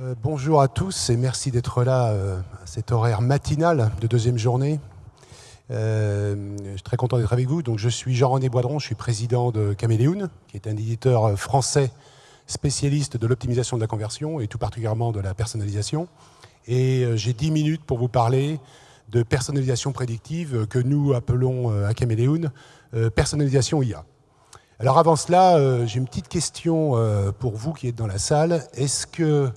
Euh, bonjour à tous et merci d'être là euh, à cet horaire matinal de deuxième journée. Euh, je suis très content d'être avec vous. Je suis Jean-René Boidron, je suis président de Caméléoun, qui est un éditeur français spécialiste de l'optimisation de la conversion et tout particulièrement de la personnalisation. Et j'ai 10 minutes pour vous parler de personnalisation prédictive que nous appelons à Caméléoun personnalisation IA. Alors avant cela, j'ai une petite question pour vous qui êtes dans la salle. Est-ce que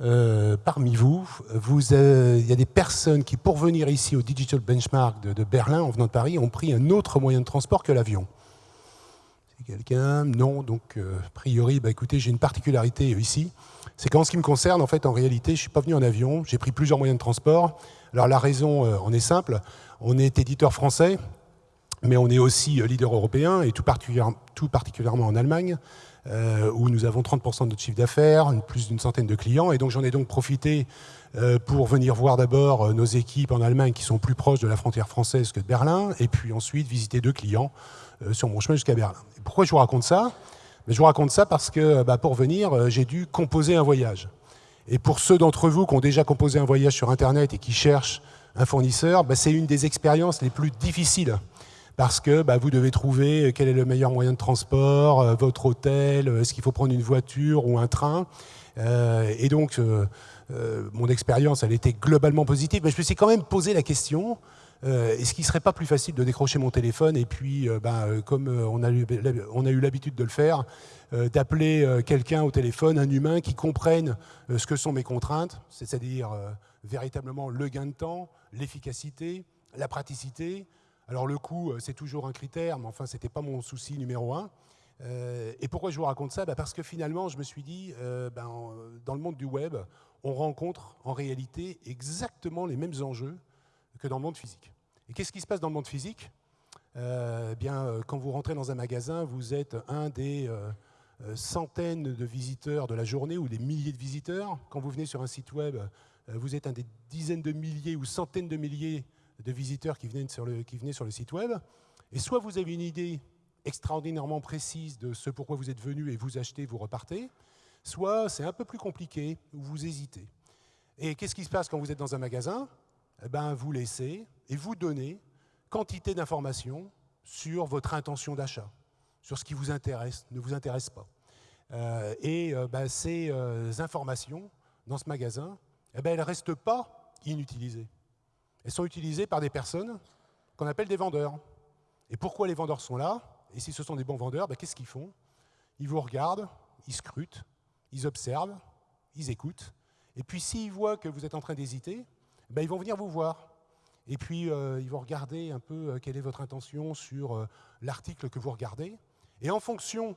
euh, parmi vous, vous il y a des personnes qui, pour venir ici au Digital Benchmark de, Berlin, en venant de Paris, ont pris un autre moyen de transport que l'avion. C'est quelqu'un Non, donc euh, a priori, bah, écoutez, j'ai une particularité ici. C'est qu'en ce qui me concerne, en fait, en réalité, je ne suis pas venu en avion, j'ai pris plusieurs moyens de transport. Alors la raison euh, en est simple, on est éditeur français, mais on est aussi leader européen, et tout particulièrement en Allemagne. Euh, où nous avons 30% de notre chiffre d'affaires, plus d'une centaine de clients. Et donc j'en ai donc profité euh, pour venir voir d'abord euh, nos équipes en Allemagne qui sont plus proches de la frontière française que de Berlin, et puis ensuite visiter deux clients sur mon chemin jusqu'à Berlin. pourquoi je vous raconte ça? Je vous raconte ça parce que bah, pour venir, j'ai dû composer un voyage. Et pour ceux d'entre vous qui ont déjà composé un voyage sur Internet et qui cherchent un fournisseur, bah, c'est une des expériences les plus difficiles parce que bah, vous devez trouver euh, quel est le meilleur moyen de transport, euh, votre hôtel, euh, est-ce qu'il faut prendre une voiture ou un train. et donc, mon expérience, elle était globalement positive, mais je me suis quand même posé la question, est-ce qu'il ne serait pas plus facile de décrocher mon téléphone et puis, bah, comme on a, eu, on a eu l'habitude de le faire, d'appeler quelqu'un au téléphone, un humain qui comprenne ce que sont mes contraintes, c'est-à-dire véritablement le gain de temps, l'efficacité, la praticité, alors le coût, euh, c'est toujours un critère, mais enfin, ce n'était pas mon souci numéro un. Euh, et pourquoi je vous raconte ça? Bah, Parce que finalement, je me suis dit, euh, ben, dans le monde du web, on rencontre en réalité exactement les mêmes enjeux que dans le monde physique. Et qu'est-ce qui se passe dans le monde physique? Bien, Quand vous rentrez dans un magasin, vous êtes un des centaines de visiteurs de la journée ou des milliers de visiteurs. Quand vous venez sur un site web, vous êtes un des dizaines de milliers ou centaines de milliers de visiteurs qui venaient, sur le, qui sur le site web. Et soit vous avez une idée extraordinairement précise de ce pourquoi vous êtes venu et vous achetez, vous repartez, soit c'est un peu plus compliqué, ou vous hésitez. Et qu'est-ce qui se passe quand vous êtes dans un magasin? Eh ben, Vous laissez et vous donnez quantité d'informations sur votre intention d'achat, sur ce qui vous intéresse, ne vous intéresse pas. Euh, et euh, ben, ces euh, informations dans ce magasin, eh ben, elles ne restent pas inutilisées. Elles sont utilisées par des personnes qu'on appelle des vendeurs. Et pourquoi les vendeurs sont là? Et si ce sont des bons vendeurs, ben, qu'est-ce qu'ils font? Ils vous regardent, ils scrutent, ils observent, ils écoutent. Et puis s'ils voient que vous êtes en train d'hésiter, ben, ils vont venir vous voir. Et puis euh, ils vont regarder un peu euh, quelle est votre intention sur euh, l'article que vous regardez. Et en fonction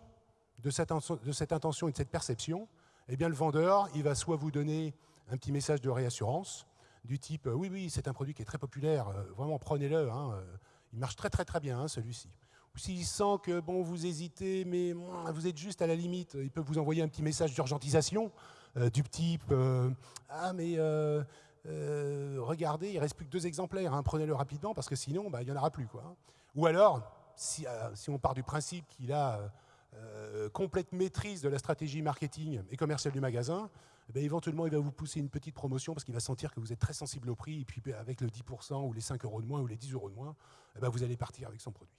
de cette, intention et de cette perception, eh bien, le vendeur, il va soit vous donner un petit message de réassurance, du type oui, oui, c'est un produit qui est très populaire, euh, vraiment prenez-le, hein, euh, il marche très très très bien hein, celui-ci. Ou s'il sent que bon, vous hésitez, mais vous êtes juste à la limite, il peut vous envoyer un petit message d'urgentisation euh, du type ah mais regardez, il reste plus que deux exemplaires, hein, prenez-le rapidement parce que sinon bah, il n'y en aura plus. Quoi. Ou alors, si, si on part du principe qu'il a complète maîtrise de la stratégie marketing et commerciale du magasin, eh ben, éventuellement, il va vous pousser une petite promotion parce qu'il va sentir que vous êtes très sensible au prix, et puis ben, avec le 10% ou les 5 euros de moins ou les 10 euros de moins, eh ben, vous allez partir avec son produit.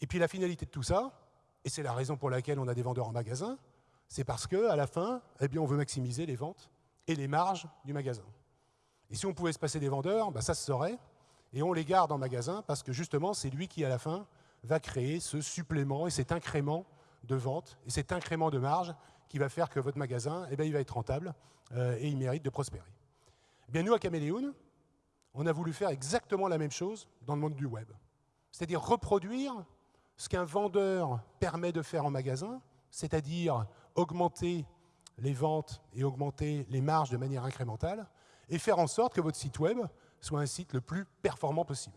Et puis la finalité de tout ça, et c'est la raison pour laquelle on a des vendeurs en magasin, c'est parce qu'à la fin, eh on veut maximiser les ventes et les marges du magasin. Et si on pouvait se passer des vendeurs, ça se saurait, et on les garde en magasin parce que justement, c'est lui qui, à la fin, va créer ce supplément et cet incrément de vente et cet incrément de marge qui va faire que votre magasin, eh bien, il va être rentable euh, et il mérite de prospérer. Eh bien, nous, à Caméléon, on a voulu faire exactement la même chose dans le monde du web. C'est-à-dire reproduire ce qu'un vendeur permet de faire en magasin, c'est-à-dire augmenter les ventes et augmenter les marges de manière incrémentale, et faire en sorte que votre site web soit un site le plus performant possible.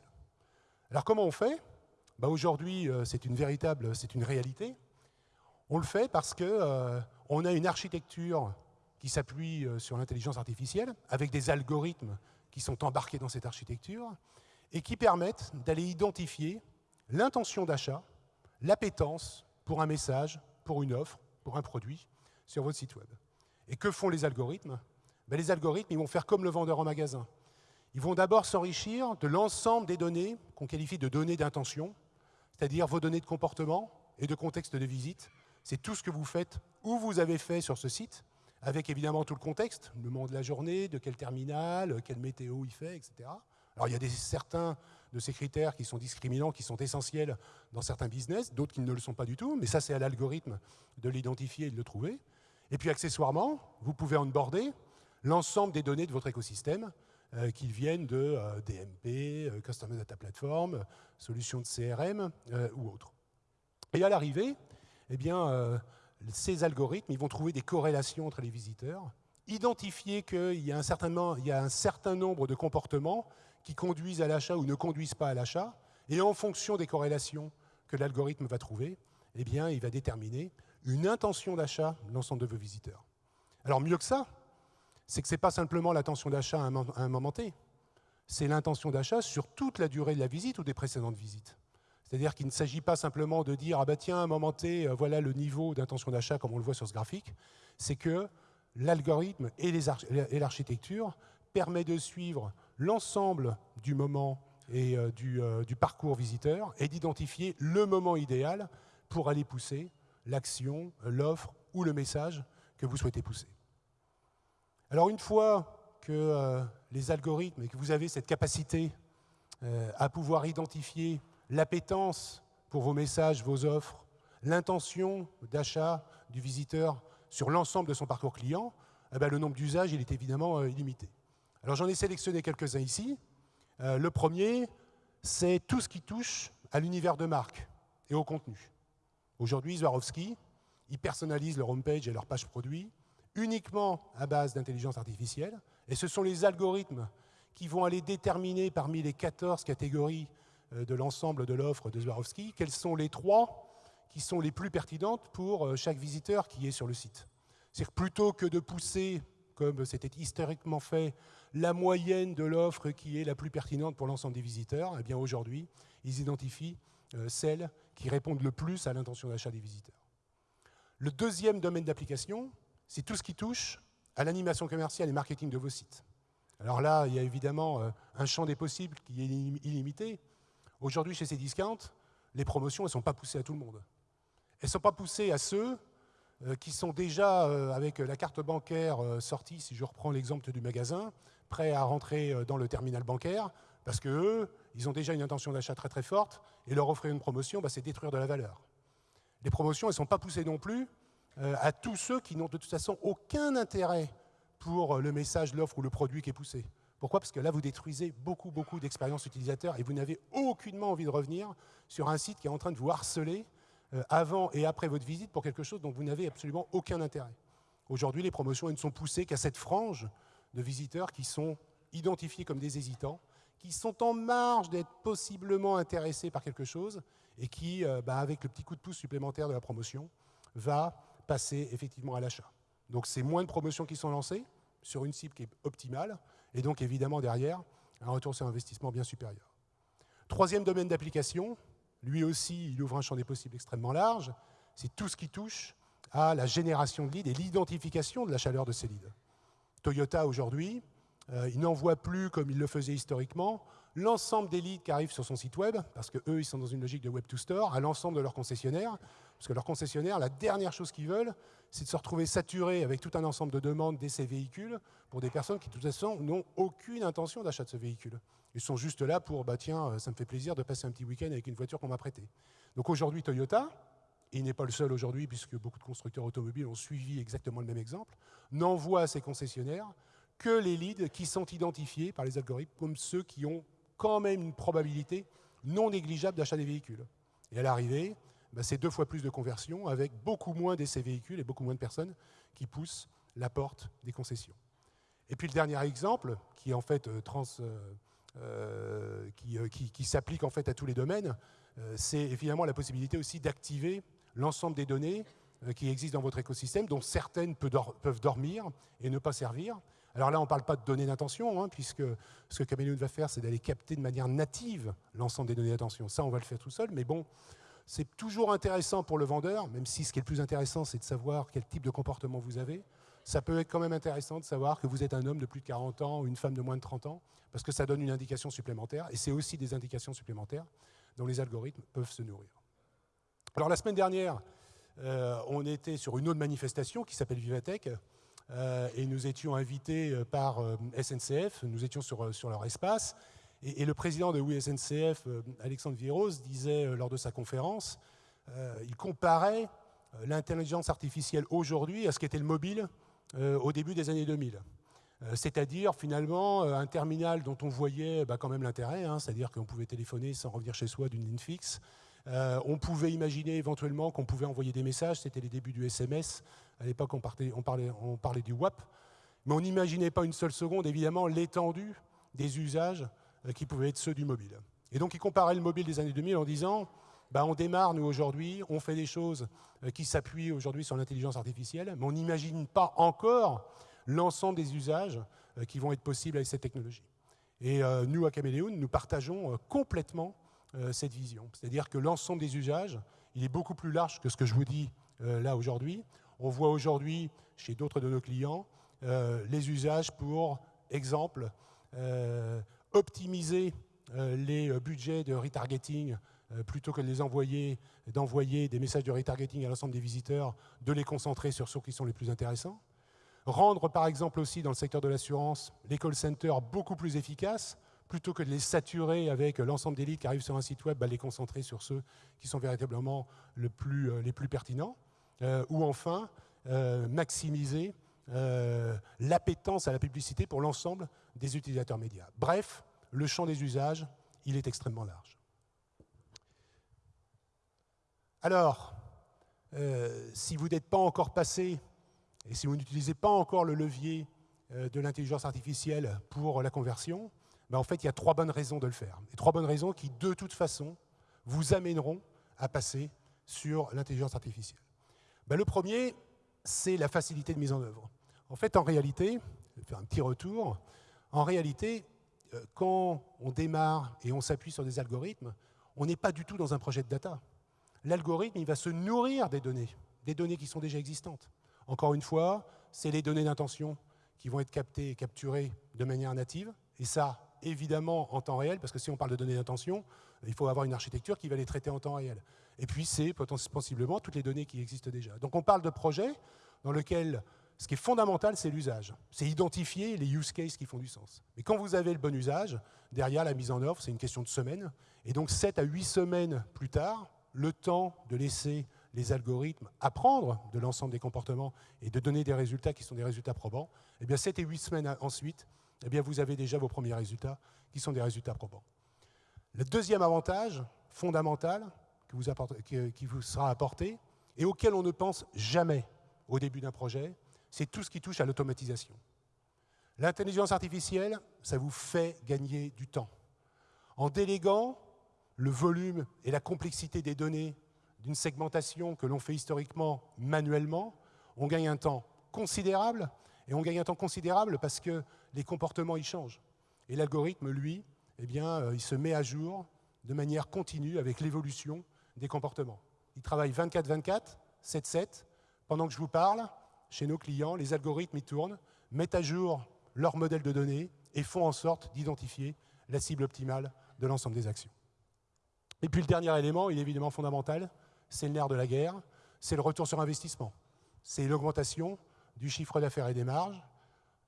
Alors comment on fait? Bah Aujourd'hui, euh, c'est une véritable, c'est une réalité. On le fait parce qu'on euh, a une architecture qui s'appuie euh, sur l'intelligence artificielle, avec des algorithmes qui sont embarqués dans cette architecture, et qui permettent d'aller identifier l'intention d'achat, l'appétence pour un message, pour une offre, pour un produit sur votre site web. Et que font les algorithmes? Ben, Les algorithmes, vont faire comme le vendeur en magasin. Ils vont d'abord s'enrichir de l'ensemble des données qu'on qualifie de données d'intention, c'est-à-dire vos données de comportement et de contexte de visite. C'est tout ce que vous faites ou vous avez fait sur ce site, avec évidemment tout le contexte, le moment de la journée, de quel terminal, quelle météo il fait, etc. Alors il y a certains de ces critères qui sont discriminants, qui sont essentiels dans certains business, d'autres qui ne le sont pas du tout, mais ça c'est à l'algorithme de l'identifier et de le trouver. Et puis accessoirement, vous pouvez onboarder l'ensemble des données de votre écosystème, euh, qui viennent de euh, DMP, euh, Customer Data Platform, solutions de CRM ou autres. Et à l'arrivée, eh bien, ces algorithmes vont trouver des corrélations entre les visiteurs, identifier qu'il y, a un certain, nombre de comportements qui conduisent à l'achat ou ne conduisent pas à l'achat, et en fonction des corrélations que l'algorithme va trouver, eh il va déterminer une intention d'achat de l'ensemble de vos visiteurs. Alors mieux que ça, c'est que ce n'est pas simplement l'intention d'achat à un moment T, c'est l'intention d'achat sur toute la durée de la visite ou des précédentes visites. C'est-à-dire qu'il ne s'agit pas simplement de dire « ah bah tiens, à un moment T, euh, voilà le niveau d'intention d'achat comme on le voit sur ce graphique », c'est que l'algorithme et l'architecture permet de suivre l'ensemble du moment et euh, euh, du, parcours visiteur et d'identifier le moment idéal pour aller pousser l'action, l'offre ou le message que vous souhaitez pousser. Alors une fois que les algorithmes et que vous avez cette capacité à pouvoir identifier l'appétence pour vos messages, vos offres, l'intention d'achat du visiteur sur l'ensemble de son parcours client, eh ben, le nombre d'usages il est évidemment illimité. Alors j'en ai sélectionné quelques-uns ici. Euh, le premier, c'est tout ce qui touche à l'univers de marque et au contenu. Aujourd'hui, Swarovski, ils personnalisent leur homepage et leur page produit uniquement à base d'intelligence artificielle, et ce sont les algorithmes qui vont aller déterminer parmi les 14 catégories euh, de l'ensemble de l'offre de Swarovski, quelles sont les trois qui sont les plus pertinentes pour euh, chaque visiteur qui est sur le site? C'est-à-dire plutôt que de pousser comme c'était historiquement fait, la moyenne de l'offre qui est la plus pertinente pour l'ensemble des visiteurs, eh bien aujourd'hui, ils identifient euh, celles qui répondent le plus à l'intention d'achat des visiteurs. Le deuxième domaine d'application, c'est tout ce qui touche à l'animation commerciale et marketing de vos sites. Alors là, il y a évidemment euh, un champ des possibles qui est illimité. Aujourd'hui, chez ces discounts, les promotions ne sont pas poussées à tout le monde. Elles ne sont pas poussées à ceux euh, qui sont déjà, euh, avec la carte bancaire euh, sortie, si je reprends l'exemple du magasin, prêts à rentrer dans le terminal bancaire, parce qu'eux, ils ont déjà une intention d'achat très très forte, et leur offrir une promotion, bah, c'est détruire de la valeur. Les promotions, elles ne sont pas poussées non plus à tous ceux qui n'ont de toute façon aucun intérêt pour le message, l'offre ou le produit qui est poussé. Pourquoi? Parce que là, vous détruisez beaucoup, beaucoup d'expériences utilisateurs et vous n'avez aucunement envie de revenir sur un site qui est en train de vous harceler euh, avant et après votre visite pour quelque chose dont vous n'avez absolument aucun intérêt. Aujourd'hui, les promotions ne sont poussées qu'à cette frange de visiteurs qui sont identifiés comme des hésitants, qui sont en marge d'être possiblement intéressés par quelque chose et qui, euh, bah, avec le petit coup de pouce supplémentaire de la promotion, va passer effectivement à l'achat. Donc c'est moins de promotions qui sont lancées sur une cible qui est optimale et donc évidemment derrière un retour sur investissement bien supérieur. Troisième domaine d'application, lui aussi, il ouvre un champ des possibles extrêmement large. C'est tout ce qui touche à la génération de leads et l'identification de la chaleur de ces leads. Toyota, aujourd'hui, euh, il n'envoie plus, comme il le faisait historiquement, l'ensemble des leads qui arrivent sur son site web, parce qu'eux, ils sont dans une logique de web to store, à l'ensemble de leurs concessionnaires, parce que leurs concessionnaires, la dernière chose qu'ils veulent, c'est de se retrouver saturés avec tout un ensemble de demandes d'essais véhicules pour des personnes qui, de toute façon, n'ont aucune intention d'achat de ce véhicule. Ils sont juste là pour, bah tiens, euh, ça me fait plaisir de passer un petit week-end avec une voiture qu'on m'a prêtée. Donc aujourd'hui, Toyota, et il n'est pas le seul aujourd'hui, puisque beaucoup de constructeurs automobiles ont suivi exactement le même exemple, n'envoie à ses concessionnaires que les leads qui sont identifiés par les algorithmes comme ceux qui ont quand même une probabilité non négligeable d'achat des véhicules. Et à l'arrivée, bah, c'est deux fois plus de conversion avec beaucoup moins d'essais véhicules et beaucoup moins de personnes qui poussent la porte des concessions. Et puis le dernier exemple, qui en fait euh, trans, euh, euh, qui, s'applique en fait à tous les domaines, c'est évidemment la possibilité aussi d'activer l'ensemble des données qui existent dans votre écosystème, dont certaines peuvent dormir et ne pas servir, alors là, on ne parle pas de données d'intention, hein, puisque ce que Chameleon va faire, c'est d'aller capter de manière native l'ensemble des données d'intention. Ça, on va le faire tout seul, mais bon, c'est toujours intéressant pour le vendeur, même si ce qui est le plus intéressant, c'est de savoir quel type de comportement vous avez. ça peut être quand même intéressant de savoir que vous êtes un homme de plus de 40 ans ou une femme de moins de 30 ans, parce que ça donne une indication supplémentaire, et c'est aussi des indications supplémentaires dont les algorithmes peuvent se nourrir. Alors la semaine dernière, euh, on était sur une autre manifestation qui s'appelle Vivatech, euh, et nous étions invités euh, par SNCF, nous étions sur, sur leur espace, et, le président de oui SNCF, Alexandre Viros, disait lors de sa conférence, il comparait l'intelligence artificielle aujourd'hui à ce qu'était le mobile au début des années 2000. C'est-à-dire finalement un terminal dont on voyait bah, quand même l'intérêt, hein, c'est-à-dire qu'on pouvait téléphoner sans revenir chez soi d'une ligne fixe, euh, on pouvait imaginer éventuellement qu'on pouvait envoyer des messages, c'était les débuts du SMS. À l'époque, on, parlait, du WAP. Mais on n'imaginait pas une seule seconde, évidemment, l'étendue des usages euh, qui pouvaient être ceux du mobile. Et donc, il comparait le mobile des années 2000 en disant bah, on démarre, nous, aujourd'hui, on fait des choses euh, qui s'appuient aujourd'hui sur l'intelligence artificielle, mais on n'imagine pas encore l'ensemble des usages qui vont être possibles avec cette technologie. Et nous, à Caméléon, nous partageons complètement euh, cette vision. C'est-à-dire que l'ensemble des usages, il est beaucoup plus large que ce que je vous dis euh, là aujourd'hui. On voit aujourd'hui, chez d'autres de nos clients, euh, les usages pour, exemple, optimiser les budgets de retargeting plutôt que de les envoyer, d'envoyer des messages de retargeting à l'ensemble des visiteurs, de les concentrer sur ceux qui sont les plus intéressants. Rendre, par exemple, aussi dans le secteur de l'assurance, les call centers beaucoup plus efficaces plutôt que de les saturer avec l'ensemble des leads qui arrivent sur un site web, bah, les concentrer sur ceux qui sont véritablement euh, les plus pertinents. Euh, ou enfin, euh, maximiser l'appétence à la publicité pour l'ensemble des utilisateurs médias. Bref, le champ des usages, il est extrêmement large. Alors, si vous n'êtes pas encore passé, et si vous n'utilisez pas encore le levier de l'intelligence artificielle pour la conversion, ben, en fait, il y a trois bonnes raisons de le faire. Et trois bonnes raisons qui, de toute façon, vous amèneront à passer sur l'intelligence artificielle. Ben, le premier, c'est la facilité de mise en œuvre. En fait, en réalité, je vais faire un petit retour, en réalité, euh, quand on démarre et on s'appuie sur des algorithmes, on n'est pas du tout dans un projet de data. L'algorithme, il va se nourrir des données, des données qui sont déjà existantes. Encore une fois, c'est les données d'intention qui vont être captées et capturées de manière native, et ça, évidemment en temps réel, parce que si on parle de données d'intention, il faut avoir une architecture qui va les traiter en temps réel. Et puis c'est possiblement toutes les données qui existent déjà. Donc on parle de projets dans lesquels ce qui est fondamental, c'est l'usage. C'est identifier les use cases qui font du sens. Mais quand vous avez le bon usage, derrière la mise en œuvre, c'est une question de semaines. Et donc 7 à 8 semaines plus tard, le temps de laisser les algorithmes apprendre de l'ensemble des comportements et de donner des résultats qui sont des résultats probants, eh bien 7 et 8 semaines ensuite, eh bien vous avez déjà vos premiers résultats qui sont des résultats probants. Le deuxième avantage fondamental qui vous, sera apporté et auquel on ne pense jamais au début d'un projet, c'est tout ce qui touche à l'automatisation. L'intelligence artificielle, ça vous fait gagner du temps. En déléguant le volume et la complexité des données d'une segmentation que l'on fait historiquement manuellement, on gagne un temps considérable et on gagne un temps considérable parce que les comportements ils changent. Et l'algorithme, lui, eh bien, euh, il se met à jour de manière continue avec l'évolution des comportements. Il travaille 24-24, 7-7. Pendant que je vous parle, chez nos clients, les algorithmes ils tournent, mettent à jour leur modèle de données et font en sorte d'identifier la cible optimale de l'ensemble des actions. Et puis le dernier élément, il est évidemment fondamental, c'est le nerf de la guerre, c'est le retour sur investissement. C'est l'augmentation du chiffre d'affaires et des marges.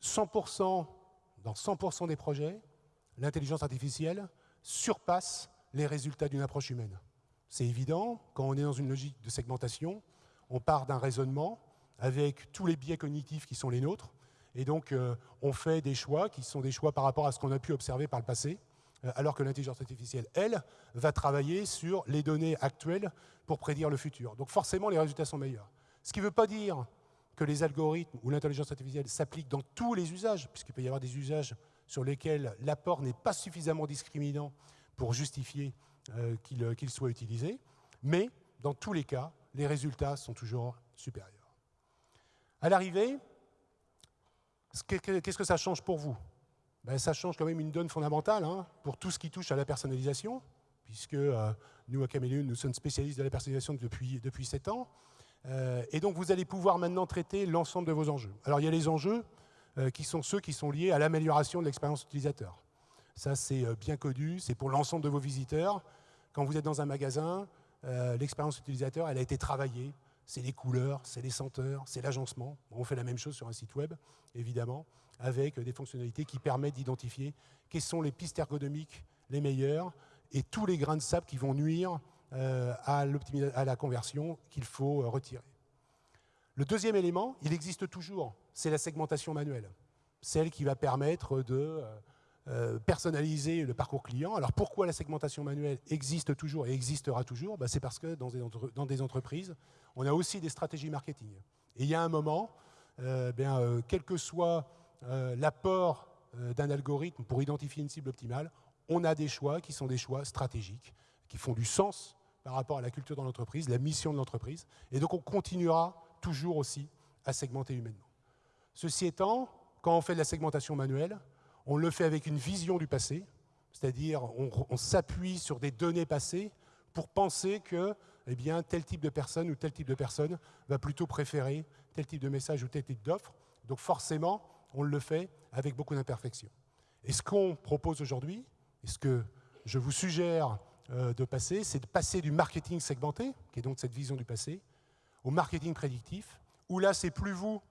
100%, dans 100% des projets, l'intelligence artificielle surpasse les résultats d'une approche humaine. C'est évident, quand on est dans une logique de segmentation, on part d'un raisonnement avec tous les biais cognitifs qui sont les nôtres, et donc euh, on fait des choix qui sont des choix par rapport à ce qu'on a pu observer par le passé, euh, alors que l'intelligence artificielle, elle, va travailler sur les données actuelles pour prédire le futur. Donc forcément, les résultats sont meilleurs. Ce qui ne veut pas dire que les algorithmes ou l'intelligence artificielle s'appliquent dans tous les usages, puisqu'il peut y avoir des usages sur lesquels l'apport n'est pas suffisamment discriminant pour justifier euh, euh, qu'il soit utilisé, mais dans tous les cas, les résultats sont toujours supérieurs. À l'arrivée, qu'est-ce que ça change pour vous? Ben, Ça change quand même une donne fondamentale hein, pour tout ce qui touche à la personnalisation, puisque euh, nous, à Caméléon, nous sommes spécialistes de la personnalisation depuis, depuis 7 ans. Euh, et donc vous allez pouvoir maintenant traiter l'ensemble de vos enjeux. Alors il y a les enjeux euh, qui sont ceux qui sont liés à l'amélioration de l'expérience utilisateur. Ça c'est bien connu, c'est pour l'ensemble de vos visiteurs. Quand vous êtes dans un magasin, l'expérience utilisateur, elle a été travaillée. C'est les couleurs, c'est les senteurs, c'est l'agencement. On fait la même chose sur un site web, évidemment, avec des fonctionnalités qui permettent d'identifier quelles sont les pistes ergonomiques les meilleures et tous les grains de sable qui vont nuire euh, à, la conversion qu'il faut euh, retirer. Le deuxième élément, il existe toujours, c'est la segmentation manuelle, celle qui va permettre de euh, personnaliser le parcours client. Alors pourquoi la segmentation manuelle existe toujours et existera toujours? Bah, C'est parce que dans des, dans entreprises, on a aussi des stratégies marketing. Et il y a un moment, bien, quel que soit l'apport d'un algorithme pour identifier une cible optimale, on a des choix qui sont des choix stratégiques, qui font du sens par rapport à la culture de l'entreprise, la mission de l'entreprise. Et donc on continuera toujours aussi à segmenter humainement. Ceci étant, quand on fait de la segmentation manuelle, on le fait avec une vision du passé, c'est-à-dire on, s'appuie sur des données passées pour penser que eh tel type de personne ou tel type de personne va plutôt préférer tel type de message ou tel type d'offre. Donc forcément, on le fait avec beaucoup d'imperfections. Et ce qu'on propose aujourd'hui, et ce que je vous suggère euh, de passer, c'est de passer du marketing segmenté, qui est donc cette vision du passé, au marketing prédictif, où là, c'est plus vous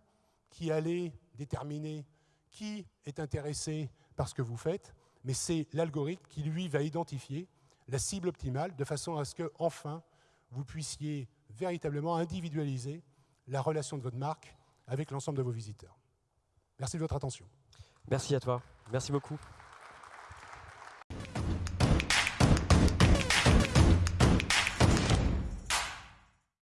qui allez déterminer qui est intéressé par ce que vous faites, mais c'est l'algorithme qui, lui, va identifier la cible optimale de façon à ce que, enfin, vous puissiez véritablement individualiser la relation de votre marque avec l'ensemble de vos visiteurs. Merci de votre attention. Merci à toi. Merci beaucoup.